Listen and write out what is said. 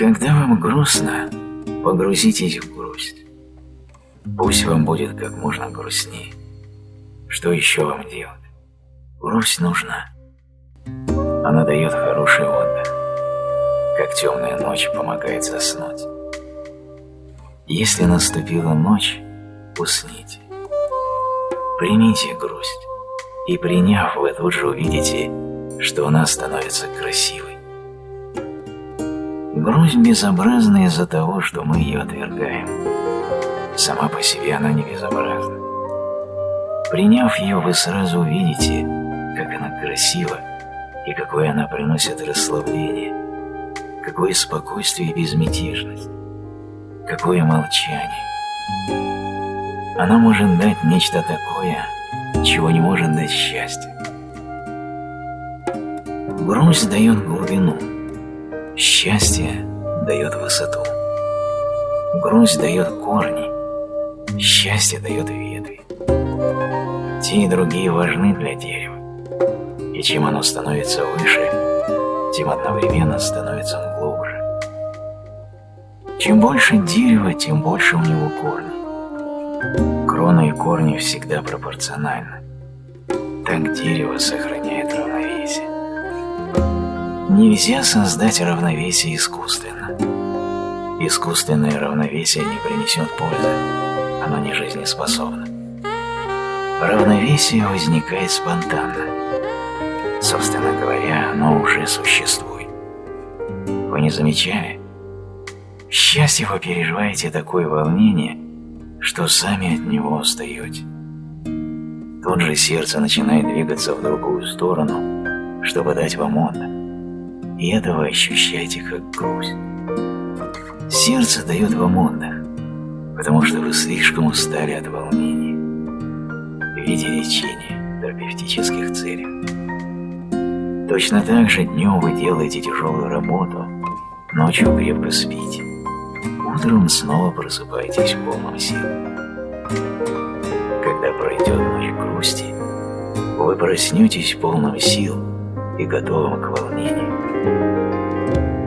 Когда вам грустно, погрузитесь в грусть. Пусть вам будет как можно грустнее. Что еще вам делать? Грусть нужна. Она дает хороший отдых, как темная ночь помогает заснуть. Если наступила ночь, усните. Примите грусть, и приняв, вы тут же увидите, что она становится красивой. Грусть безобразна из-за того, что мы ее отвергаем. Сама по себе она не безобразна. Приняв ее, вы сразу увидите, как она красива и какое она приносит расслабление, какое спокойствие и безмятежность, какое молчание. Она может дать нечто такое, чего не может дать счастье. Грусть дает глубину, счастье дает высоту. Грусть дает корни, счастье дает ветви. Те и другие важны для дерева, и чем оно становится выше, тем одновременно становится он глубже. Чем больше дерева, тем больше у него корни. Крона и корни всегда пропорциональны. Так дерево сохраняет равновесие. Нельзя создать равновесие искусственно. Искусственное равновесие не принесет пользы, оно не жизнеспособно. Равновесие возникает спонтанно. Собственно говоря, оно уже существует. Вы не замечали? Счастье вы переживаете такое волнение, что сами от него устаете. Тут же сердце начинает двигаться в другую сторону, чтобы дать вам отдых и это вы ощущаете как грусть. Сердце дает вам отдых, потому что вы слишком устали от волнений в виде лечения, терапевтических целей. Точно так же днем вы делаете тяжелую работу, ночью крепко спите, утром снова просыпаетесь в полном сил. Когда пройдет ночь грусти, вы проснетесь полным сил и готовым к волнению.